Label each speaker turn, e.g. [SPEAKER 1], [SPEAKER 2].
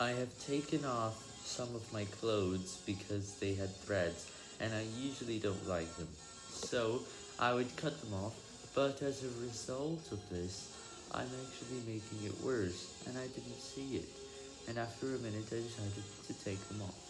[SPEAKER 1] I have taken off some of my clothes because they had threads, and I usually don't like them, so I would cut them off, but as a result of this, I'm actually making it worse, and I didn't see it, and after a minute I decided to take them off.